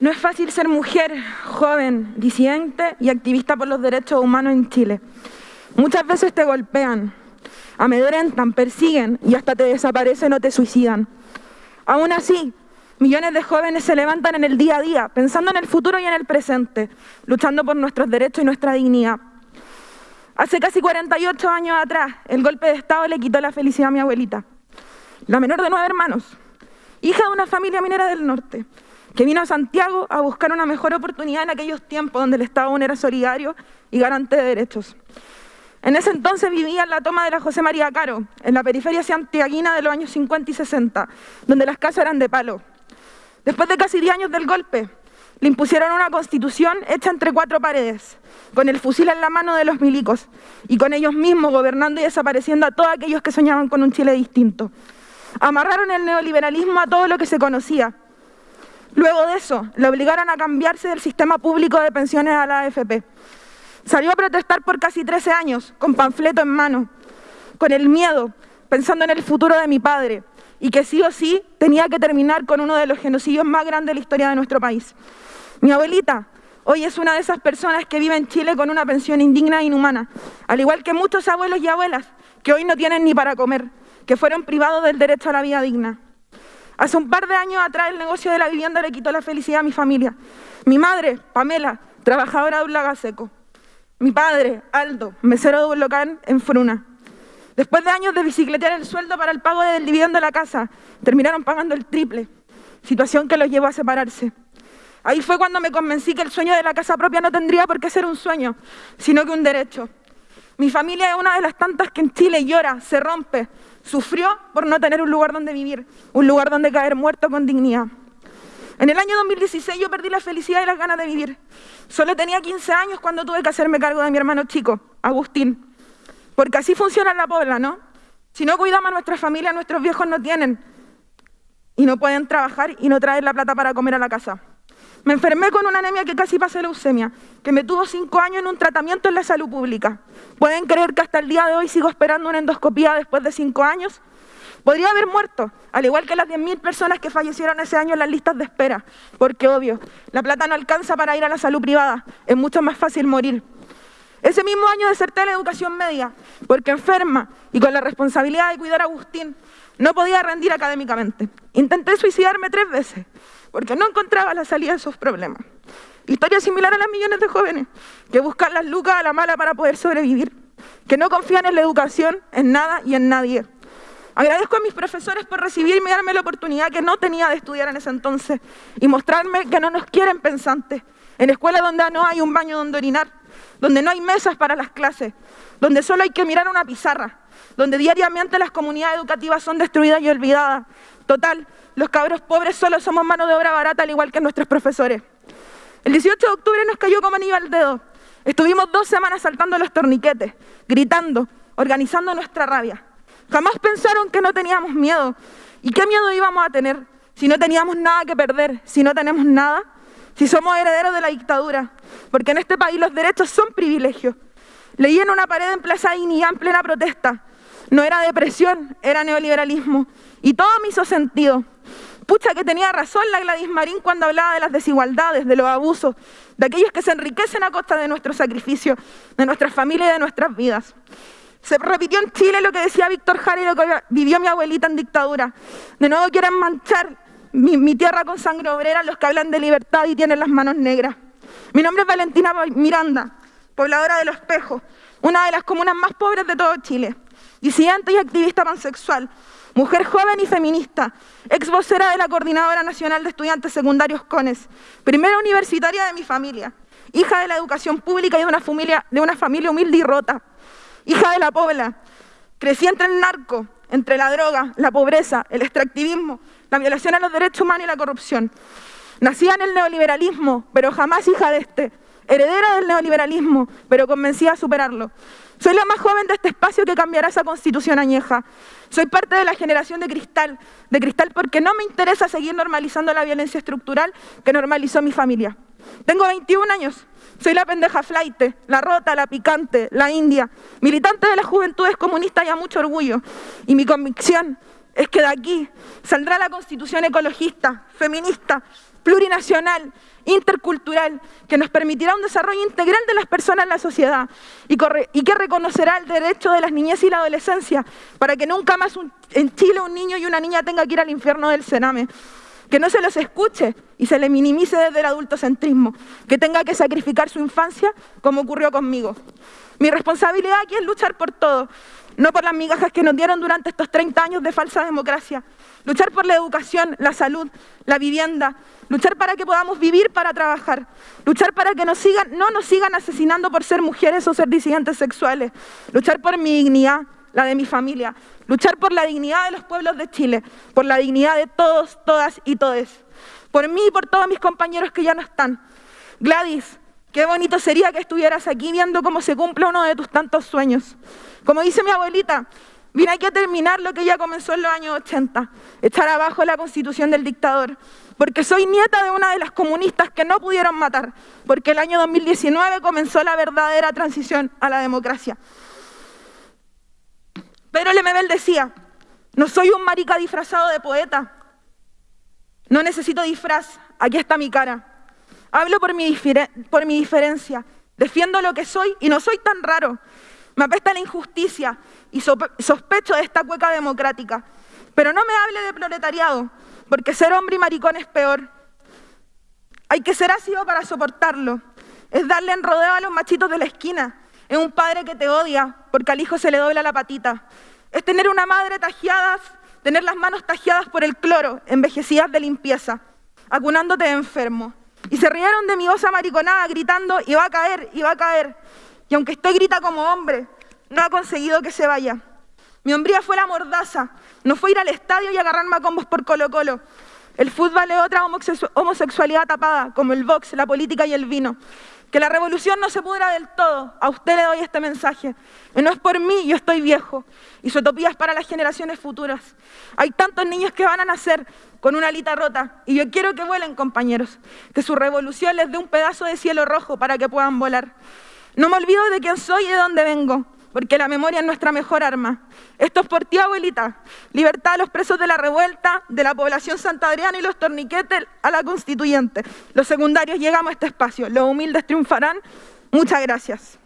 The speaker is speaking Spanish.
No es fácil ser mujer, joven, disidente y activista por los derechos humanos en Chile. Muchas veces te golpean, amedrentan, persiguen y hasta te desaparecen o te suicidan. Aún así, millones de jóvenes se levantan en el día a día, pensando en el futuro y en el presente, luchando por nuestros derechos y nuestra dignidad. Hace casi 48 años atrás, el golpe de Estado le quitó la felicidad a mi abuelita, la menor de nueve hermanos, hija de una familia minera del norte, que vino a Santiago a buscar una mejor oportunidad en aquellos tiempos donde el Estado aún era solidario y garante de derechos. En ese entonces vivía en la toma de la José María Caro, en la periferia santiaguina de los años 50 y 60, donde las casas eran de palo. Después de casi 10 años del golpe, le impusieron una constitución hecha entre cuatro paredes, con el fusil en la mano de los milicos y con ellos mismos gobernando y desapareciendo a todos aquellos que soñaban con un Chile distinto. Amarraron el neoliberalismo a todo lo que se conocía. Luego de eso, le obligaron a cambiarse del sistema público de pensiones a la AFP. Salió a protestar por casi 13 años, con panfleto en mano, con el miedo, pensando en el futuro de mi padre, y que sí o sí tenía que terminar con uno de los genocidios más grandes de la historia de nuestro país. Mi abuelita hoy es una de esas personas que vive en Chile con una pensión indigna e inhumana, al igual que muchos abuelos y abuelas que hoy no tienen ni para comer, que fueron privados del derecho a la vida digna. Hace un par de años atrás el negocio de la vivienda le quitó la felicidad a mi familia. Mi madre, Pamela, trabajadora de un lagaseco. Mi padre, Aldo, mesero de un local en Fruna. Después de años de bicicletear el sueldo para el pago del dividendo de la casa, terminaron pagando el triple, situación que los llevó a separarse. Ahí fue cuando me convencí que el sueño de la casa propia no tendría por qué ser un sueño, sino que un derecho. Mi familia es una de las tantas que en Chile llora, se rompe, sufrió por no tener un lugar donde vivir, un lugar donde caer muerto con dignidad. En el año 2016 yo perdí la felicidad y las ganas de vivir. Solo tenía 15 años cuando tuve que hacerme cargo de mi hermano chico, Agustín. Porque así funciona la pobla, ¿no? Si no cuidamos a nuestra familia, nuestros viejos no tienen. Y no pueden trabajar y no traer la plata para comer a la casa. Me enfermé con una anemia que casi pasé leucemia, que me tuvo cinco años en un tratamiento en la salud pública. ¿Pueden creer que hasta el día de hoy sigo esperando una endoscopía después de cinco años? Podría haber muerto, al igual que las 10.000 personas que fallecieron ese año en las listas de espera, porque obvio, la plata no alcanza para ir a la salud privada, es mucho más fácil morir. Ese mismo año deserté la educación media, porque enferma y con la responsabilidad de cuidar a Agustín, no podía rendir académicamente. Intenté suicidarme tres veces, porque no encontraba la salida de esos problemas. Historia similar a las millones de jóvenes que buscan las lucas a la mala para poder sobrevivir, que no confían en la educación, en nada y en nadie. Agradezco a mis profesores por recibirme y darme la oportunidad que no tenía de estudiar en ese entonces y mostrarme que no nos quieren pensantes, en escuelas donde no hay un baño donde orinar, donde no hay mesas para las clases, donde solo hay que mirar una pizarra, donde diariamente las comunidades educativas son destruidas y olvidadas. Total, los cabros pobres solo somos mano de obra barata, al igual que nuestros profesores. El 18 de octubre nos cayó como anillo al dedo. Estuvimos dos semanas saltando los torniquetes, gritando, organizando nuestra rabia. Jamás pensaron que no teníamos miedo. ¿Y qué miedo íbamos a tener si no teníamos nada que perder, si no tenemos nada? Si somos herederos de la dictadura. Porque en este país los derechos son privilegios. Leí en una pared en Plaza Dignidad en plena protesta. No era depresión, era neoliberalismo. Y todo me hizo sentido. Pucha que tenía razón la Gladys Marín cuando hablaba de las desigualdades, de los abusos, de aquellos que se enriquecen a costa de nuestro sacrificio, de nuestras familias y de nuestras vidas. Se repitió en Chile lo que decía Víctor Jara y lo que vivió mi abuelita en dictadura. De nuevo quieren manchar mi, mi tierra con sangre obrera los que hablan de libertad y tienen las manos negras. Mi nombre es Valentina Miranda, pobladora de Los Espejos, una de las comunas más pobres de todo Chile, disidente y activista pansexual, mujer joven y feminista, ex vocera de la Coordinadora Nacional de Estudiantes Secundarios CONES, primera universitaria de mi familia, hija de la educación pública y de una familia, de una familia humilde y rota, hija de la pobla, crecí entre el narco, entre la droga, la pobreza, el extractivismo, la violación a los derechos humanos y la corrupción. Nacía en el neoliberalismo, pero jamás hija de este, heredera del neoliberalismo, pero convencida a superarlo. Soy la más joven de este espacio que cambiará esa constitución añeja. Soy parte de la generación de cristal, de cristal porque no me interesa seguir normalizando la violencia estructural que normalizó mi familia. Tengo 21 años, soy la pendeja flaite, la rota, la picante, la india, militante de las juventudes comunistas y a mucho orgullo. Y mi convicción es que de aquí saldrá la constitución ecologista, feminista, plurinacional, intercultural, que nos permitirá un desarrollo integral de las personas en la sociedad y, que reconocerá el derecho de las niñez y la adolescencia para que nunca más en Chile un niño y una niña tenga que ir al infierno del cename. Que no se los escuche y se le minimice desde el adultocentrismo, que tenga que sacrificar su infancia como ocurrió conmigo. Mi responsabilidad aquí es luchar por todo, no por las migajas que nos dieron durante estos 30 años de falsa democracia. Luchar por la educación, la salud, la vivienda, luchar para que podamos vivir para trabajar, luchar para que no nos sigan asesinando por ser mujeres o ser disidentes sexuales, luchar por mi dignidad, la de mi familia, luchar por la dignidad de los pueblos de Chile, por la dignidad de todos, todas y todes, por mí y por todos mis compañeros que ya no están. Gladys, qué bonito sería que estuvieras aquí viendo cómo se cumple uno de tus tantos sueños. Como dice mi abuelita, vine aquí a terminar lo que ya comenzó en los años 80, echar abajo la constitución del dictador, porque soy nieta de una de las comunistas que no pudieron matar, porque el año 2019 comenzó la verdadera transición a la democracia. Pero Lemebel decía, no soy un marica disfrazado de poeta, no necesito disfraz, aquí está mi cara. Hablo por mi, por mi diferencia, defiendo lo que soy y no soy tan raro. Me apesta la injusticia y sospecho de esta cueca democrática. Pero no me hable de proletariado, porque ser hombre y maricón es peor. Hay que ser ácido para soportarlo. Es darle en rodeo a los machitos de la esquina. Es un padre que te odia porque al hijo se le dobla la patita. Es tener una madre tajeada, tener las manos tajeadas por el cloro, envejecidas de limpieza, acunándote de enfermo. Y se rieron de mi osa mariconada gritando, y va a caer, y va a caer. Y aunque estoy grita como hombre, no ha conseguido que se vaya. Mi hombría fue la mordaza, no fue ir al estadio y agarrarme a por Colo Colo. El fútbol es otra homosexualidad tapada, como el box, la política y el vino. Que la revolución no se pudra del todo. A usted le doy este mensaje. no es por mí, yo estoy viejo. Y su utopía es para las generaciones futuras. Hay tantos niños que van a nacer con una alita rota. Y yo quiero que vuelen, compañeros. Que su revolución les dé un pedazo de cielo rojo para que puedan volar. No me olvido de quién soy y de dónde vengo porque la memoria es nuestra mejor arma. Esto es por ti, abuelita. Libertad a los presos de la revuelta, de la población santadriana y los torniquetes a la constituyente. Los secundarios llegamos a este espacio, los humildes triunfarán. Muchas gracias.